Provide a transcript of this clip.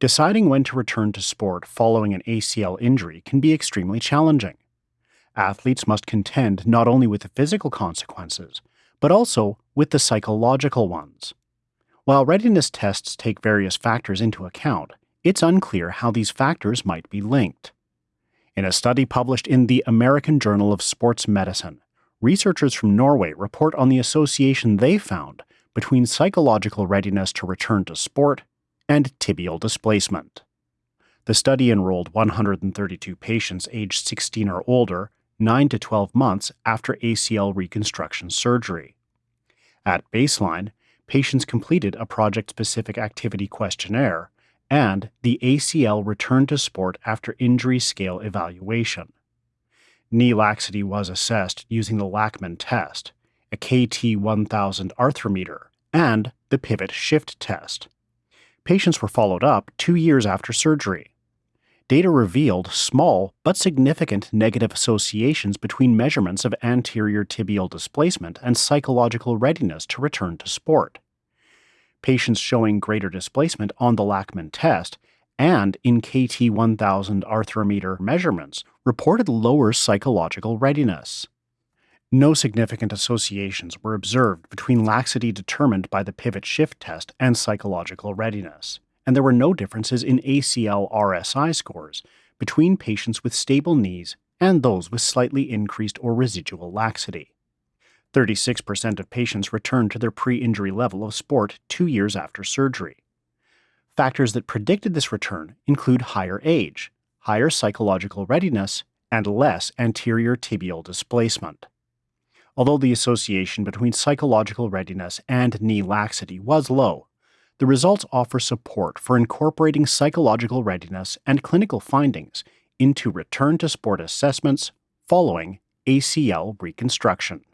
Deciding when to return to sport following an ACL injury can be extremely challenging. Athletes must contend not only with the physical consequences, but also with the psychological ones. While readiness tests take various factors into account, it's unclear how these factors might be linked. In a study published in the American Journal of Sports Medicine, researchers from Norway report on the association they found between psychological readiness to return to sport and tibial displacement. The study enrolled 132 patients aged 16 or older, 9 to 12 months after ACL reconstruction surgery. At baseline, patients completed a project specific activity questionnaire and the ACL return to sport after injury scale evaluation. Knee laxity was assessed using the Lachman test, a KT 1000 arthrometer, and the pivot shift test. Patients were followed up two years after surgery. Data revealed small but significant negative associations between measurements of anterior tibial displacement and psychological readiness to return to sport. Patients showing greater displacement on the Lachman test and in KT 1000 arthrometer measurements reported lower psychological readiness. No significant associations were observed between laxity determined by the pivot shift test and psychological readiness, and there were no differences in ACL RSI scores between patients with stable knees and those with slightly increased or residual laxity. 36% of patients returned to their pre injury level of sport two years after surgery. Factors that predicted this return include higher age, higher psychological readiness, and less anterior tibial displacement. Although the association between psychological readiness and knee laxity was low, the results offer support for incorporating psychological readiness and clinical findings into return to sport assessments following ACL reconstruction.